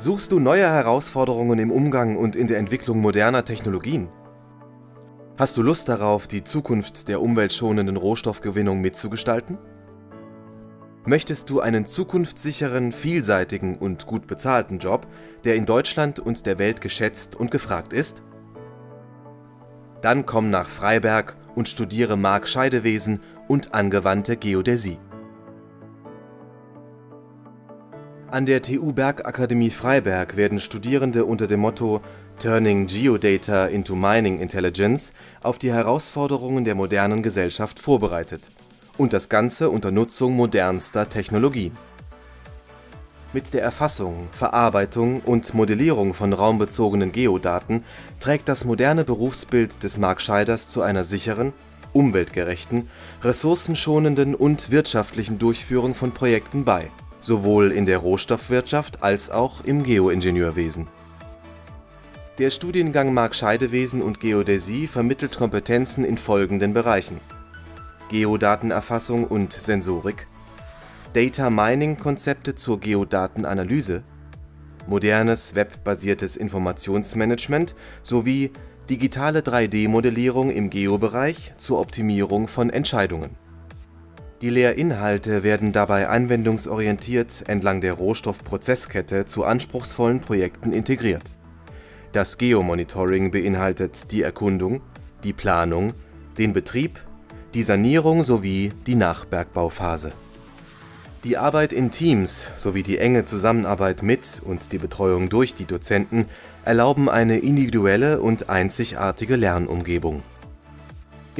Suchst du neue Herausforderungen im Umgang und in der Entwicklung moderner Technologien? Hast du Lust darauf, die Zukunft der umweltschonenden Rohstoffgewinnung mitzugestalten? Möchtest du einen zukunftssicheren, vielseitigen und gut bezahlten Job, der in Deutschland und der Welt geschätzt und gefragt ist? Dann komm nach Freiberg und studiere Mark-Scheidewesen und angewandte Geodäsie. An der TU Bergakademie Freiberg werden Studierende unter dem Motto Turning Geodata into Mining Intelligence auf die Herausforderungen der modernen Gesellschaft vorbereitet und das Ganze unter Nutzung modernster Technologien. Mit der Erfassung, Verarbeitung und Modellierung von raumbezogenen Geodaten trägt das moderne Berufsbild des Mark Scheiders zu einer sicheren, umweltgerechten, ressourcenschonenden und wirtschaftlichen Durchführung von Projekten bei sowohl in der Rohstoffwirtschaft als auch im Geoingenieurwesen. Der Studiengang Mark-Scheidewesen und Geodäsie vermittelt Kompetenzen in folgenden Bereichen: Geodatenerfassung und Sensorik, Data Mining-Konzepte zur Geodatenanalyse, modernes webbasiertes Informationsmanagement sowie digitale 3D-Modellierung im Geobereich zur Optimierung von Entscheidungen die Lehrinhalte werden dabei anwendungsorientiert entlang der Rohstoffprozesskette zu anspruchsvollen Projekten integriert. Das Geomonitoring beinhaltet die Erkundung, die Planung, den Betrieb, die Sanierung sowie die Nachbergbauphase. Die Arbeit in Teams sowie die enge Zusammenarbeit mit und die Betreuung durch die Dozenten erlauben eine individuelle und einzigartige Lernumgebung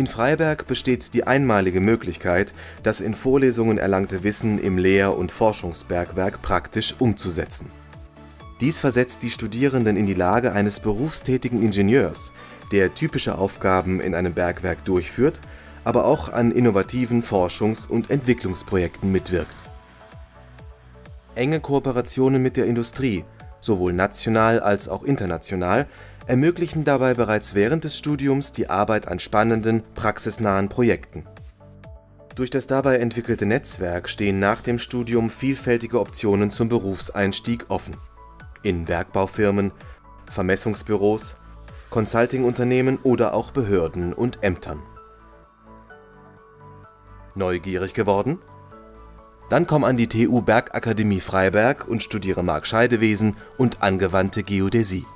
in Freiberg besteht die einmalige Möglichkeit, das in Vorlesungen erlangte Wissen im Lehr und Forschungsbergwerk praktisch umzusetzen. Dies versetzt die Studierenden in die Lage eines berufstätigen Ingenieurs, der typische Aufgaben in einem Bergwerk durchführt, aber auch an innovativen Forschungs und Entwicklungsprojekten mitwirkt. Enge Kooperationen mit der Industrie, sowohl national als auch international ermöglichen dabei bereits während des Studiums die Arbeit an spannenden, praxisnahen Projekten. Durch das dabei entwickelte Netzwerk stehen nach dem Studium vielfältige Optionen zum Berufseinstieg offen. In Bergbaufirmen, Vermessungsbüros, Consultingunternehmen oder auch Behörden und Ämtern. Neugierig geworden? Dann komm an die TU Bergakademie Freiberg und studiere Mark-Scheidewesen und angewandte Geodäsie